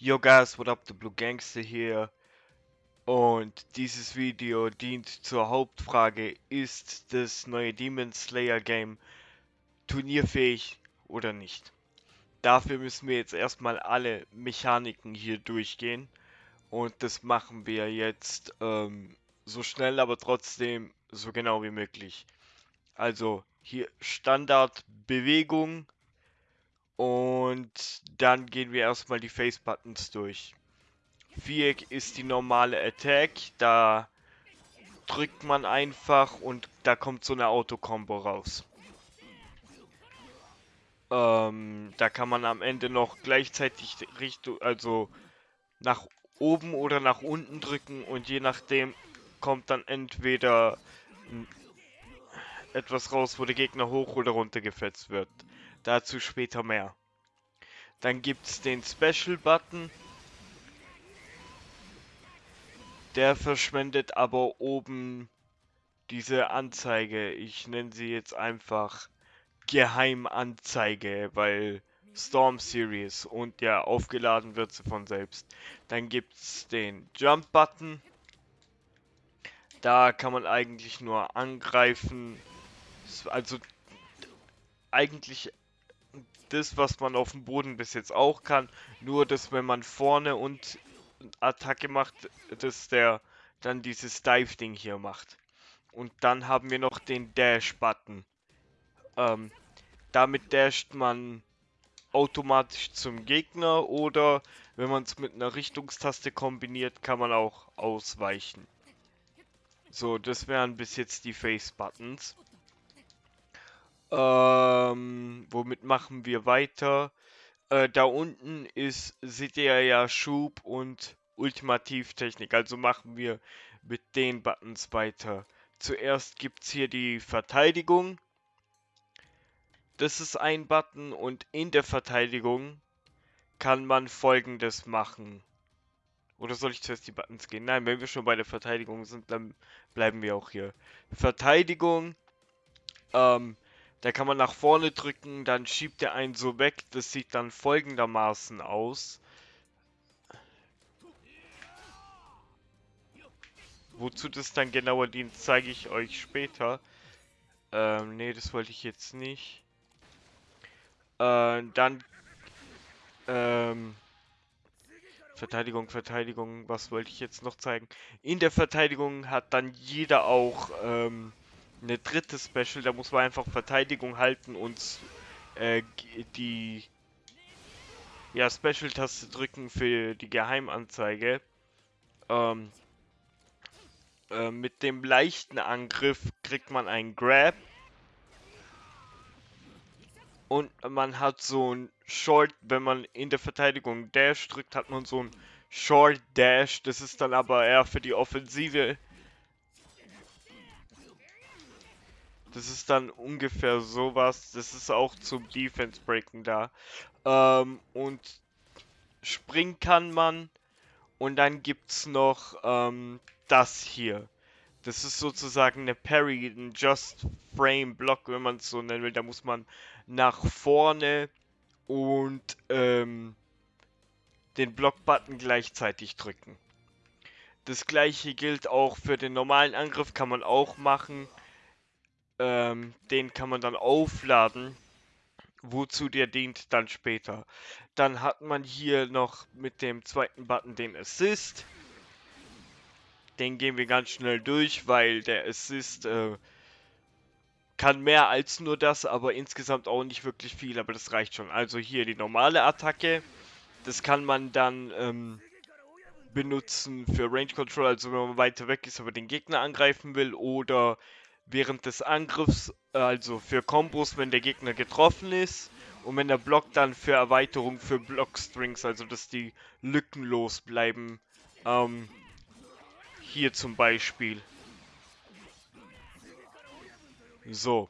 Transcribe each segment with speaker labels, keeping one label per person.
Speaker 1: Yo guys, what up, the Blue Gangster hier. Und dieses Video dient zur Hauptfrage, ist das neue Demon Slayer Game turnierfähig oder nicht? Dafür müssen wir jetzt erstmal alle Mechaniken hier durchgehen. Und das machen wir jetzt ähm, so schnell, aber trotzdem so genau wie möglich. Also hier Standard Bewegung, und dann gehen wir erstmal die Face Buttons durch. Viereck ist die normale Attack, da drückt man einfach und da kommt so eine Auto-Combo raus. Ähm, da kann man am Ende noch gleichzeitig Richtung, also nach oben oder nach unten drücken und je nachdem kommt dann entweder etwas raus, wo der Gegner hoch oder runter gefetzt wird. Dazu später mehr. Dann gibt es den Special Button. Der verschwendet aber oben diese Anzeige. Ich nenne sie jetzt einfach Geheimanzeige, weil Storm Series und ja, aufgeladen wird sie von selbst. Dann gibt es den Jump Button. Da kann man eigentlich nur angreifen. Also eigentlich das, was man auf dem Boden bis jetzt auch kann. Nur, dass wenn man vorne und Attacke macht, dass der dann dieses Dive-Ding hier macht. Und dann haben wir noch den Dash-Button. Ähm, damit dasht man automatisch zum Gegner oder wenn man es mit einer Richtungstaste kombiniert, kann man auch ausweichen. So, das wären bis jetzt die Face-Buttons. Ähm, womit machen wir weiter? Äh, da unten ist, seht ihr ja Schub und Ultimativtechnik. Also machen wir mit den Buttons weiter. Zuerst gibt es hier die Verteidigung. Das ist ein Button und in der Verteidigung kann man folgendes machen. Oder soll ich zuerst die Buttons gehen? Nein, wenn wir schon bei der Verteidigung sind, dann bleiben wir auch hier. Verteidigung. Ähm, da kann man nach vorne drücken, dann schiebt er einen so weg. Das sieht dann folgendermaßen aus. Wozu das dann genauer dient, zeige ich euch später. Ähm, nee, das wollte ich jetzt nicht. Äh, dann, ähm, Verteidigung, Verteidigung, was wollte ich jetzt noch zeigen? In der Verteidigung hat dann jeder auch, ähm, eine dritte Special, da muss man einfach Verteidigung halten und äh, die ja, Special-Taste drücken für die Geheimanzeige. Ähm, äh, mit dem leichten Angriff kriegt man einen Grab. Und man hat so ein Short, wenn man in der Verteidigung Dash drückt, hat man so ein Short Dash. Das ist dann aber eher für die Offensive Das ist dann ungefähr sowas. Das ist auch zum Defense Breaken da. Ähm, und springen kann man. Und dann gibt es noch ähm, das hier. Das ist sozusagen eine Parry, ein Just Frame Block, wenn man es so nennen will. Da muss man nach vorne und ähm, den Block-Button gleichzeitig drücken. Das gleiche gilt auch für den normalen Angriff, kann man auch machen. Ähm, den kann man dann aufladen. Wozu der dient dann später. Dann hat man hier noch mit dem zweiten Button den Assist. Den gehen wir ganz schnell durch, weil der Assist äh, kann mehr als nur das, aber insgesamt auch nicht wirklich viel, aber das reicht schon. Also hier die normale Attacke. Das kann man dann ähm, benutzen für Range Control, also wenn man weiter weg ist, aber den Gegner angreifen will oder während des Angriffs, also für Kombos, wenn der Gegner getroffen ist. Und wenn der Block dann für Erweiterung für Blockstrings, also dass die lückenlos bleiben. Ähm, hier zum Beispiel. So.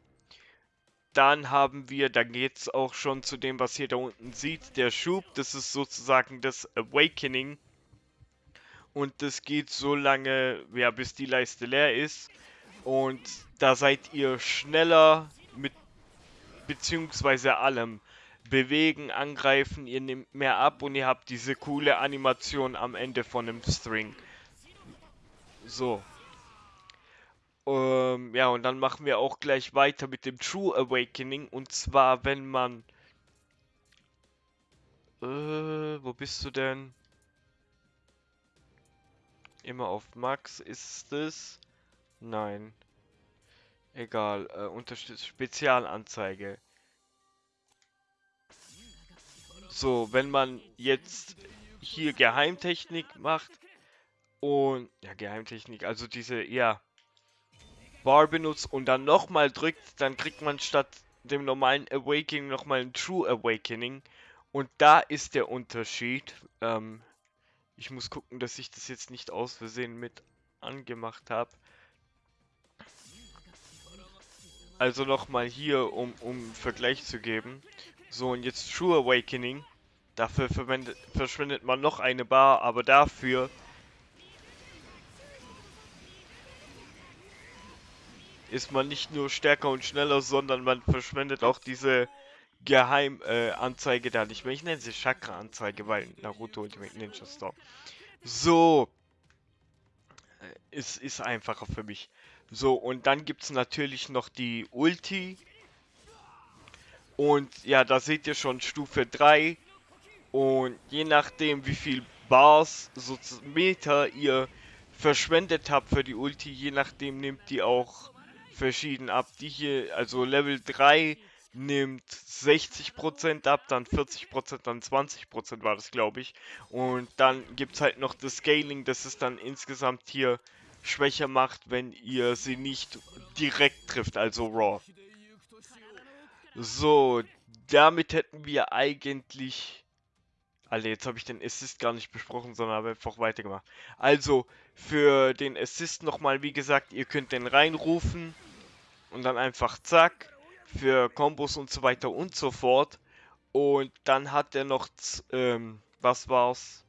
Speaker 1: Dann haben wir, da geht es auch schon zu dem, was ihr da unten sieht, der Schub. Das ist sozusagen das Awakening. Und das geht so lange, ja, bis die Leiste leer ist. Und da seid ihr schneller mit beziehungsweise allem. bewegen, angreifen, ihr nehmt mehr ab und ihr habt diese coole Animation am Ende von dem String. So. Ähm, ja, und dann machen wir auch gleich weiter mit dem True Awakening. Und zwar, wenn man... Äh, wo bist du denn? Immer auf Max ist es? Nein. Egal, äh, unterstützt Spezialanzeige. So, wenn man jetzt hier Geheimtechnik macht und ja, Geheimtechnik, also diese, ja, Bar benutzt und dann nochmal drückt, dann kriegt man statt dem normalen Awakening nochmal ein True Awakening. Und da ist der Unterschied. Ähm, ich muss gucken, dass ich das jetzt nicht aus Versehen mit angemacht habe. Also nochmal hier, um, um Vergleich zu geben. So, und jetzt True Awakening. Dafür verschwendet man noch eine Bar, aber dafür ist man nicht nur stärker und schneller, sondern man verschwendet auch diese Geheimanzeige äh, da nicht mehr. Ich nenne sie Chakra-Anzeige, weil Naruto Ultimate Ninja Storm. So. Es äh, ist einfacher für mich. So, und dann gibt es natürlich noch die Ulti. Und ja, da seht ihr schon Stufe 3. Und je nachdem, wie viel Bars, so Meter ihr verschwendet habt für die Ulti, je nachdem nimmt die auch verschieden ab. Die hier, also Level 3 nimmt 60% ab, dann 40%, dann 20% war das, glaube ich. Und dann gibt es halt noch das Scaling, das es dann insgesamt hier schwächer macht, wenn ihr sie nicht direkt trifft, also Raw. So, damit hätten wir eigentlich... Alle, jetzt habe ich den Assist gar nicht besprochen, sondern habe einfach weitergemacht. Also, für den Assist nochmal, wie gesagt, ihr könnt den reinrufen und dann einfach zack für Kombos und so weiter und so fort. Und dann hat er noch, ähm, was war's?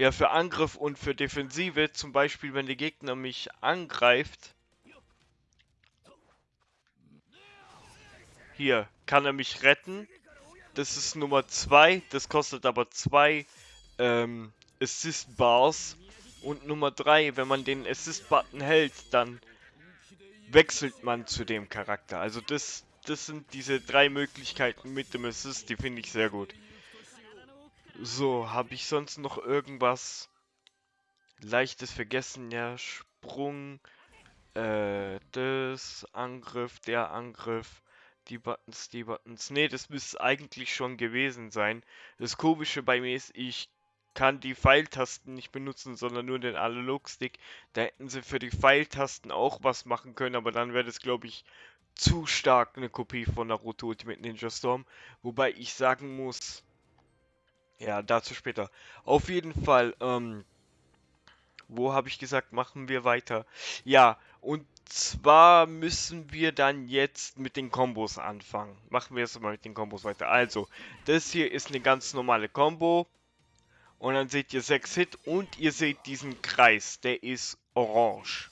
Speaker 1: Ja, für Angriff und für Defensive, zum Beispiel, wenn der Gegner mich angreift. Hier, kann er mich retten. Das ist Nummer 2, das kostet aber 2 ähm, Assist Bars. Und Nummer 3, wenn man den Assist Button hält, dann wechselt man zu dem Charakter. Also das, das sind diese drei Möglichkeiten mit dem Assist, die finde ich sehr gut. So, habe ich sonst noch irgendwas leichtes vergessen? Ja, Sprung, äh, das, Angriff, der Angriff, die Buttons, die Buttons. Ne, das müsste eigentlich schon gewesen sein. Das Komische bei mir ist, ich kann die Pfeiltasten nicht benutzen, sondern nur den Analogstick. Da hätten sie für die Pfeiltasten auch was machen können, aber dann wäre das, glaube ich, zu stark eine Kopie von Naruto Ultimate Ninja Storm. Wobei ich sagen muss, ja, dazu später. Auf jeden Fall, ähm, wo habe ich gesagt, machen wir weiter? Ja, und zwar müssen wir dann jetzt mit den Kombos anfangen. Machen wir jetzt mal mit den Kombos weiter. Also, das hier ist eine ganz normale Combo. Und dann seht ihr 6 Hit und ihr seht diesen Kreis, der ist orange.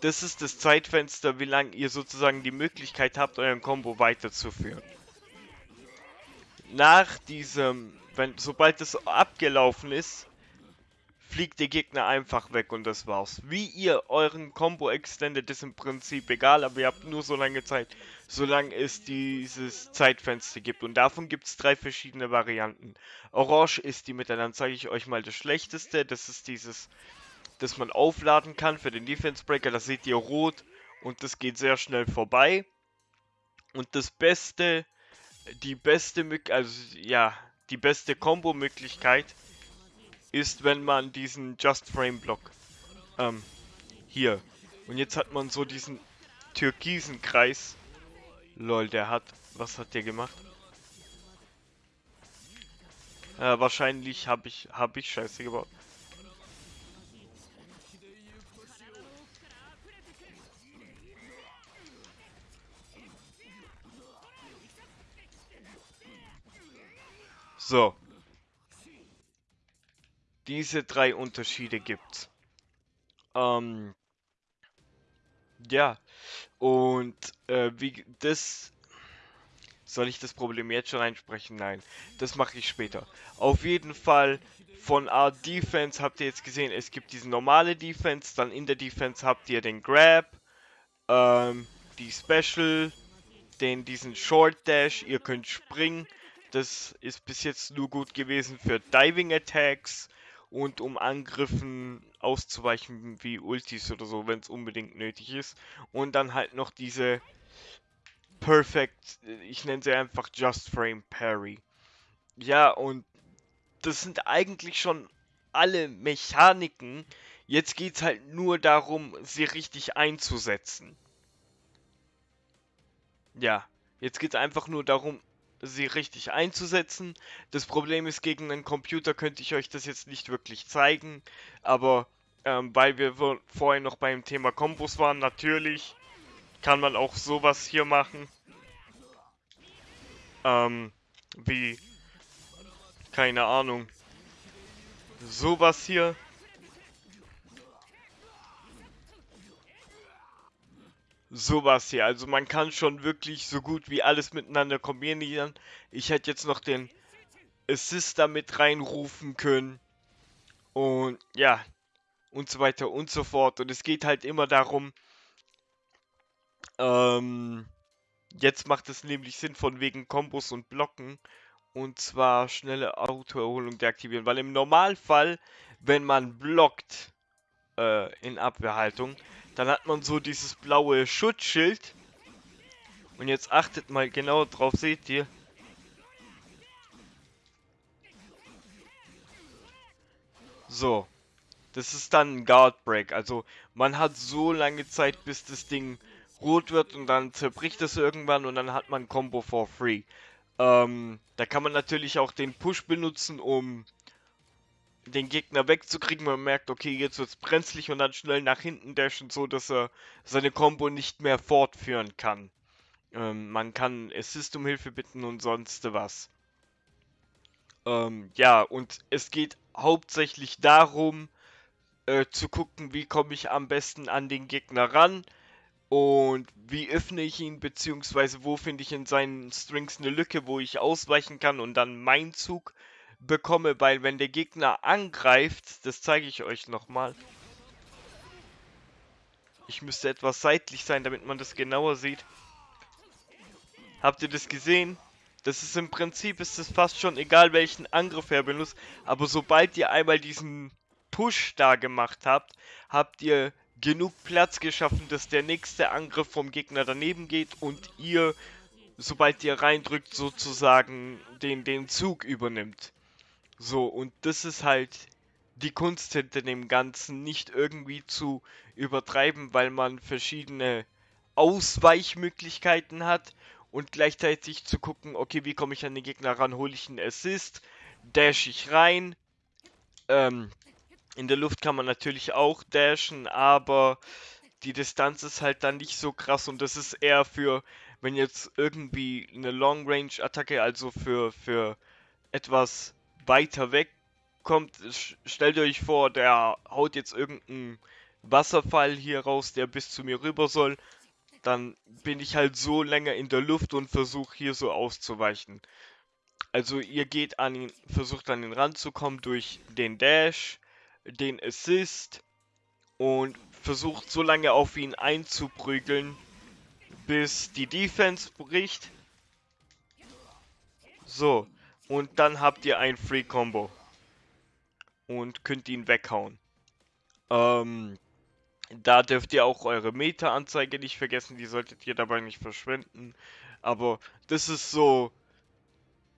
Speaker 1: Das ist das Zeitfenster, wie lange ihr sozusagen die Möglichkeit habt, euren Combo weiterzuführen. Nach diesem, wenn, sobald es abgelaufen ist, fliegt der Gegner einfach weg und das war's. Wie ihr euren Combo extendet, ist im Prinzip egal, aber ihr habt nur so lange Zeit, solange es dieses Zeitfenster gibt. Und davon gibt es drei verschiedene Varianten. Orange ist die Mitte, dann zeige ich euch mal das schlechteste. Das ist dieses, das man aufladen kann für den Defense Breaker. Das seht ihr rot und das geht sehr schnell vorbei. Und das Beste, die beste, also ja, die beste Combo-Möglichkeit ist, wenn man diesen Just Frame Block ähm, hier. Und jetzt hat man so diesen türkisen Kreis. Lol, der hat, was hat der gemacht? Äh, wahrscheinlich habe ich, habe ich Scheiße gebaut. So diese drei Unterschiede gibt. Ähm, ja, und äh, wie das Soll ich das Problem jetzt schon einsprechen? Nein, das mache ich später. Auf jeden Fall von Art Defense habt ihr jetzt gesehen, es gibt diese normale Defense, dann in der Defense habt ihr den Grab, ähm, die Special, den diesen Short Dash, ihr könnt springen. Das ist bis jetzt nur gut gewesen für Diving Attacks und um Angriffen auszuweichen wie Ultis oder so, wenn es unbedingt nötig ist. Und dann halt noch diese Perfect, ich nenne sie einfach Just Frame Parry. Ja, und das sind eigentlich schon alle Mechaniken. Jetzt geht es halt nur darum, sie richtig einzusetzen. Ja, jetzt geht es einfach nur darum, sie richtig einzusetzen. Das Problem ist, gegen einen Computer könnte ich euch das jetzt nicht wirklich zeigen, aber ähm, weil wir vorhin noch beim Thema Kombos waren, natürlich kann man auch sowas hier machen. Ähm, wie, keine Ahnung, sowas hier. Sowas hier, also man kann schon wirklich so gut wie alles miteinander kombinieren. Ich hätte jetzt noch den Assister mit reinrufen können. Und ja, und so weiter und so fort. Und es geht halt immer darum, ähm, jetzt macht es nämlich Sinn von wegen Kombos und Blocken. Und zwar schnelle Autoerholung deaktivieren. Weil im Normalfall, wenn man blockt äh, in Abwehrhaltung, dann hat man so dieses blaue Schutzschild. Und jetzt achtet mal genau drauf, seht ihr. So. Das ist dann ein Guard Break. Also man hat so lange Zeit, bis das Ding rot wird und dann zerbricht es irgendwann und dann hat man Combo for free. Ähm, da kann man natürlich auch den Push benutzen, um den Gegner wegzukriegen. Man merkt, okay, jetzt wird es brenzlig und dann schnell nach hinten dashen, so dass er seine Combo nicht mehr fortführen kann. Ähm, man kann Assist um Hilfe bitten und sonst was. Ähm, ja, und es geht hauptsächlich darum, äh, zu gucken, wie komme ich am besten an den Gegner ran und wie öffne ich ihn, beziehungsweise wo finde ich in seinen Strings eine Lücke, wo ich ausweichen kann und dann meinen Zug bekomme, weil wenn der Gegner angreift, das zeige ich euch nochmal. Ich müsste etwas seitlich sein, damit man das genauer sieht. Habt ihr das gesehen? Das ist im Prinzip, ist es fast schon egal, welchen Angriff er benutzt, aber sobald ihr einmal diesen Push da gemacht habt, habt ihr genug Platz geschaffen, dass der nächste Angriff vom Gegner daneben geht und ihr, sobald ihr reindrückt, sozusagen den, den Zug übernimmt. So, und das ist halt die Kunst hinter dem Ganzen, nicht irgendwie zu übertreiben, weil man verschiedene Ausweichmöglichkeiten hat und gleichzeitig zu gucken, okay, wie komme ich an den Gegner ran, hole ich einen Assist, dash ich rein, ähm, in der Luft kann man natürlich auch dashen, aber die Distanz ist halt dann nicht so krass und das ist eher für, wenn jetzt irgendwie eine Long-Range-Attacke, also für, für etwas weiter weg kommt, stellt euch vor, der haut jetzt irgendeinen Wasserfall hier raus, der bis zu mir rüber soll, dann bin ich halt so länger in der Luft und versuche hier so auszuweichen. Also ihr geht an ihn, versucht an ihn ranzukommen durch den Dash, den Assist und versucht so lange auf ihn einzuprügeln, bis die Defense bricht. So, und dann habt ihr ein Free Combo und könnt ihn weghauen. Ähm, da dürft ihr auch eure Meta-Anzeige nicht vergessen, die solltet ihr dabei nicht verschwenden. Aber das ist so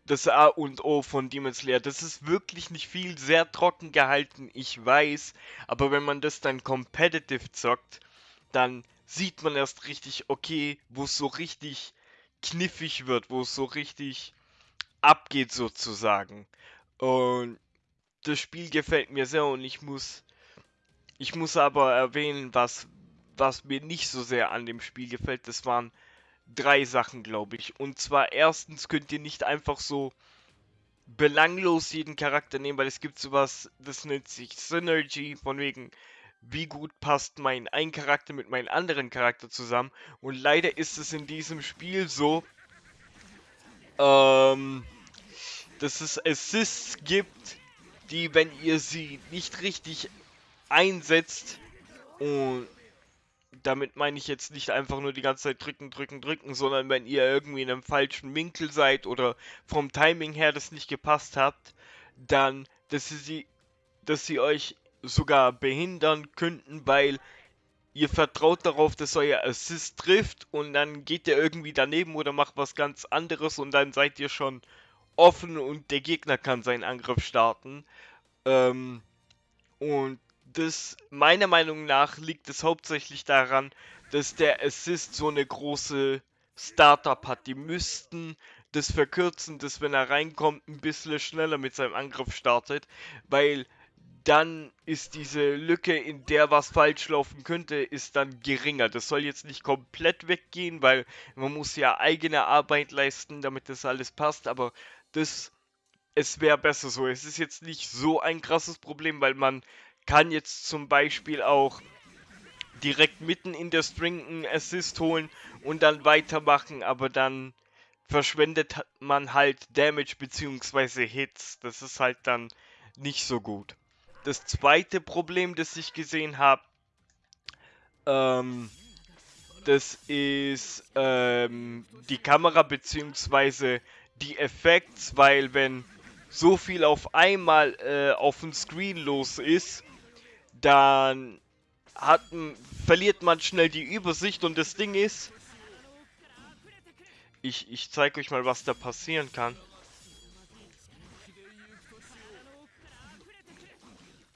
Speaker 1: das A und O von Demon Slayer. Das ist wirklich nicht viel, sehr trocken gehalten, ich weiß. Aber wenn man das dann competitive zockt, dann sieht man erst richtig, okay, wo es so richtig kniffig wird, wo es so richtig abgeht sozusagen. Und das Spiel gefällt mir sehr und ich muss ich muss aber erwähnen, was was mir nicht so sehr an dem Spiel gefällt. Das waren drei Sachen, glaube ich. Und zwar erstens könnt ihr nicht einfach so belanglos jeden Charakter nehmen, weil es gibt sowas, das nennt sich Synergy, von wegen, wie gut passt mein ein Charakter mit meinem anderen Charakter zusammen. Und leider ist es in diesem Spiel so, ähm, dass es Assists gibt, die, wenn ihr sie nicht richtig einsetzt, und damit meine ich jetzt nicht einfach nur die ganze Zeit drücken, drücken, drücken, sondern wenn ihr irgendwie in einem falschen Winkel seid oder vom Timing her das nicht gepasst habt, dann, dass sie, dass sie euch sogar behindern könnten, weil ihr vertraut darauf, dass euer Assist trifft und dann geht der irgendwie daneben oder macht was ganz anderes und dann seid ihr schon offen und der Gegner kann seinen Angriff starten. Ähm, und das, meiner Meinung nach, liegt es hauptsächlich daran, dass der Assist so eine große Startup hat. Die müssten das verkürzen, dass wenn er reinkommt, ein bisschen schneller mit seinem Angriff startet, weil dann ist diese Lücke, in der was falsch laufen könnte, ist dann geringer. Das soll jetzt nicht komplett weggehen, weil man muss ja eigene Arbeit leisten, damit das alles passt, aber das, es wäre besser so. Es ist jetzt nicht so ein krasses Problem, weil man kann jetzt zum Beispiel auch direkt mitten in der String einen Assist holen und dann weitermachen, aber dann verschwendet man halt Damage bzw. Hits. Das ist halt dann nicht so gut. Das zweite Problem, das ich gesehen habe, ähm, das ist ähm, die Kamera bzw. die Effekte, weil wenn so viel auf einmal äh, auf dem Screen los ist, dann hat, verliert man schnell die Übersicht und das Ding ist, ich, ich zeige euch mal, was da passieren kann.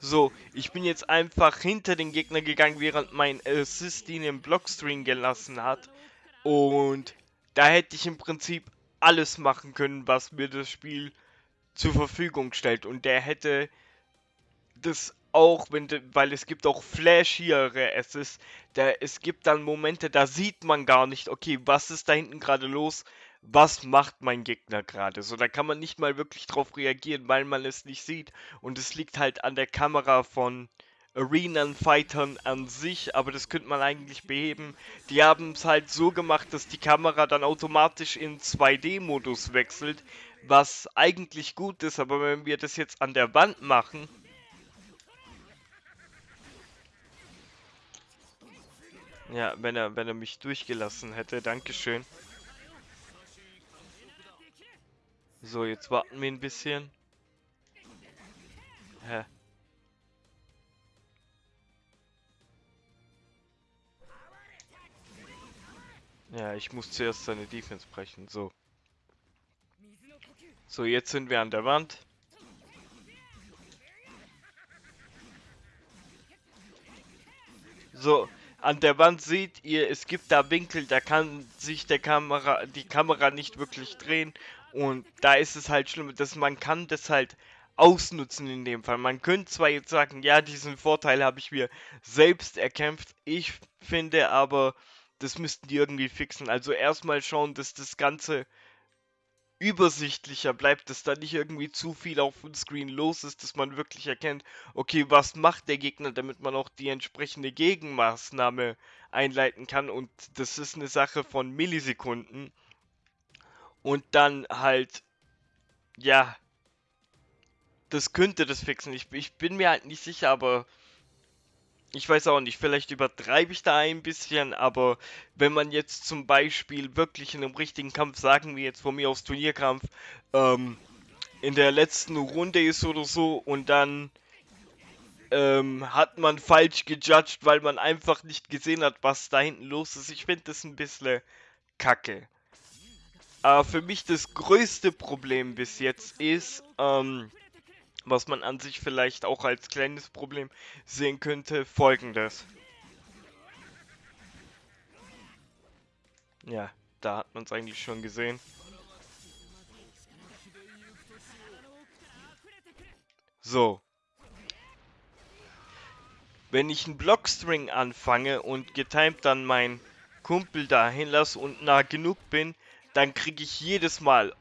Speaker 1: So, ich bin jetzt einfach hinter den Gegner gegangen, während mein Assist ihn im Blockstream gelassen hat. Und da hätte ich im Prinzip alles machen können, was mir das Spiel zur Verfügung stellt. Und der hätte das auch, wenn, weil es gibt auch flashiere Asses. Da, es gibt dann Momente, da sieht man gar nicht, okay, was ist da hinten gerade los? Was macht mein Gegner gerade? So, da kann man nicht mal wirklich drauf reagieren, weil man es nicht sieht. Und es liegt halt an der Kamera von Arenan-Fightern an sich, aber das könnte man eigentlich beheben. Die haben es halt so gemacht, dass die Kamera dann automatisch in 2D-Modus wechselt, was eigentlich gut ist, aber wenn wir das jetzt an der Wand machen, Ja, wenn er, wenn er mich durchgelassen hätte. Dankeschön. So, jetzt warten wir ein bisschen. Hä? Ja, ich muss zuerst seine Defense brechen. So. So, jetzt sind wir an der Wand. So, an der Wand seht ihr, es gibt da Winkel, da kann sich der Kamera, die Kamera nicht wirklich drehen. Und da ist es halt schlimm, dass man kann das halt ausnutzen in dem Fall. Man könnte zwar jetzt sagen, ja, diesen Vorteil habe ich mir selbst erkämpft. Ich finde aber, das müssten die irgendwie fixen. Also erstmal schauen, dass das Ganze übersichtlicher bleibt, dass da nicht irgendwie zu viel auf dem Screen los ist, dass man wirklich erkennt, okay, was macht der Gegner, damit man auch die entsprechende Gegenmaßnahme einleiten kann und das ist eine Sache von Millisekunden und dann halt, ja, das könnte das fixen. Ich, ich bin mir halt nicht sicher, aber ich weiß auch nicht, vielleicht übertreibe ich da ein bisschen, aber wenn man jetzt zum Beispiel wirklich in einem richtigen Kampf, sagen wir jetzt von mir aus Turnierkampf, ähm, in der letzten Runde ist oder so und dann ähm, hat man falsch gejudged, weil man einfach nicht gesehen hat, was da hinten los ist. Ich finde das ein bisschen kacke. Aber für mich das größte Problem bis jetzt ist, ähm, was man an sich vielleicht auch als kleines Problem sehen könnte, folgendes. Ja, da hat man es eigentlich schon gesehen. So. Wenn ich einen Blockstring anfange und getimed dann meinen Kumpel dahin lasse und nah genug bin, dann kriege ich jedes Mal,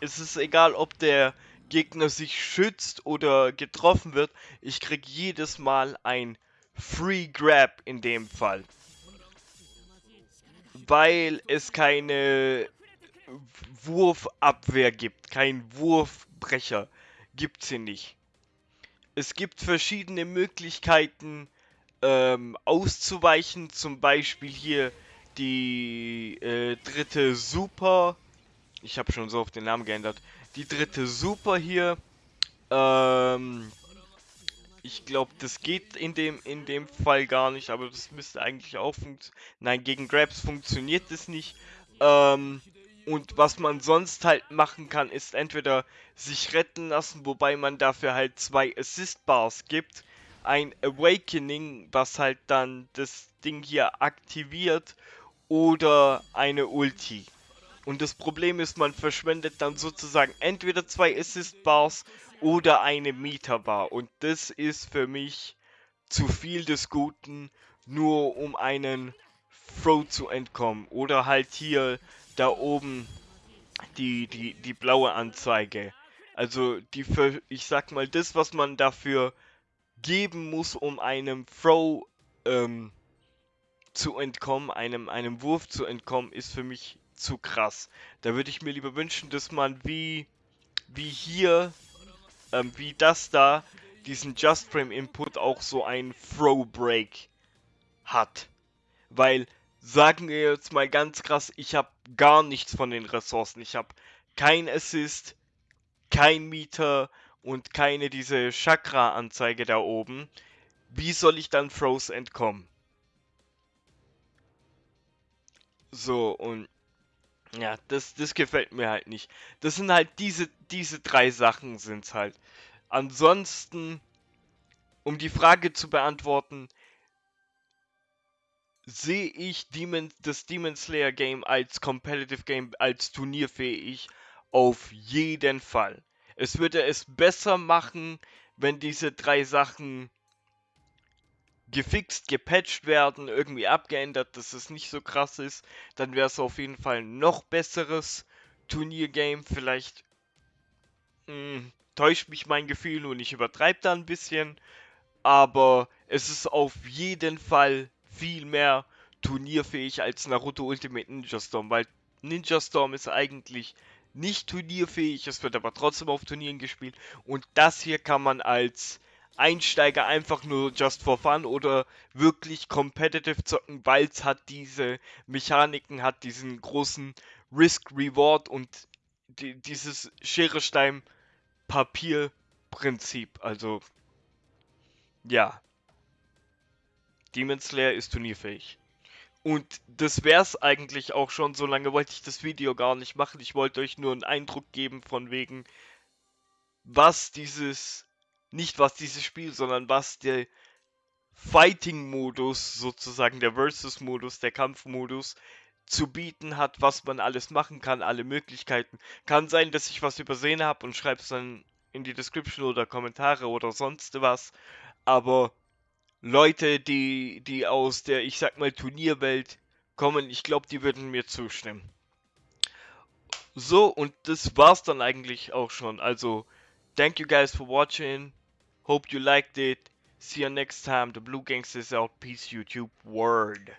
Speaker 1: es ist egal, ob der Gegner sich schützt oder getroffen wird, ich krieg jedes Mal ein Free Grab in dem Fall. Weil es keine Wurfabwehr gibt, kein Wurfbrecher, gibt's hier nicht. Es gibt verschiedene Möglichkeiten ähm, auszuweichen, zum Beispiel hier die äh, dritte Super. Ich habe schon so auf den Namen geändert. Die dritte Super hier. Ähm, ich glaube, das geht in dem, in dem Fall gar nicht, aber das müsste eigentlich auch funktionieren. Nein, gegen Grabs funktioniert das nicht. Ähm, und was man sonst halt machen kann, ist entweder sich retten lassen, wobei man dafür halt zwei Assist Bars gibt. Ein Awakening, was halt dann das Ding hier aktiviert. Oder eine Ulti. Und das Problem ist, man verschwendet dann sozusagen entweder zwei Assist Bars oder eine Meterbar. Und das ist für mich zu viel des Guten, nur um einen Throw zu entkommen. Oder halt hier da oben die, die, die blaue Anzeige. Also die für, ich sag mal, das, was man dafür geben muss, um einem Throw ähm, zu entkommen, einem, einem Wurf zu entkommen, ist für mich zu krass. Da würde ich mir lieber wünschen, dass man wie, wie hier ähm, wie das da, diesen Just Frame Input auch so ein Throw Break hat. Weil, sagen wir jetzt mal ganz krass, ich habe gar nichts von den Ressourcen. Ich habe kein Assist, kein Meter und keine diese Chakra-Anzeige da oben. Wie soll ich dann Throws entkommen? So, und ja, das, das gefällt mir halt nicht. Das sind halt diese, diese drei Sachen sind's halt. Ansonsten, um die Frage zu beantworten, sehe ich Demon, das Demon Slayer Game als Competitive Game, als turnierfähig auf jeden Fall. Es würde es besser machen, wenn diese drei Sachen gefixt, gepatcht werden, irgendwie abgeändert, dass es nicht so krass ist, dann wäre es auf jeden Fall ein noch besseres Turniergame. Vielleicht mh, hm, täuscht mich mein Gefühl und ich übertreibe da ein bisschen, aber es ist auf jeden Fall viel mehr turnierfähig als Naruto Ultimate Ninja Storm, weil Ninja Storm ist eigentlich nicht turnierfähig, es wird aber trotzdem auf Turnieren gespielt und das hier kann man als Einsteiger einfach nur just for fun oder wirklich competitive zocken, weil es hat diese Mechaniken, hat diesen großen Risk-Reward und die, dieses Schere-Stein-Papier-Prinzip. Also, ja. Demon Slayer ist turnierfähig. Und das wär's eigentlich auch schon. So lange wollte ich das Video gar nicht machen. Ich wollte euch nur einen Eindruck geben von wegen, was dieses nicht was dieses Spiel, sondern was der Fighting-Modus, sozusagen der Versus-Modus, der Kampfmodus zu bieten hat, was man alles machen kann, alle Möglichkeiten. Kann sein, dass ich was übersehen habe und schreibe es dann in die Description oder Kommentare oder sonst was. Aber Leute, die, die aus der, ich sag mal, Turnierwelt kommen, ich glaube, die würden mir zustimmen. So, und das war's dann eigentlich auch schon. Also, thank you guys for watching. Hope you liked it. See you next time. The Blue Gangsters out. Peace, YouTube. Word.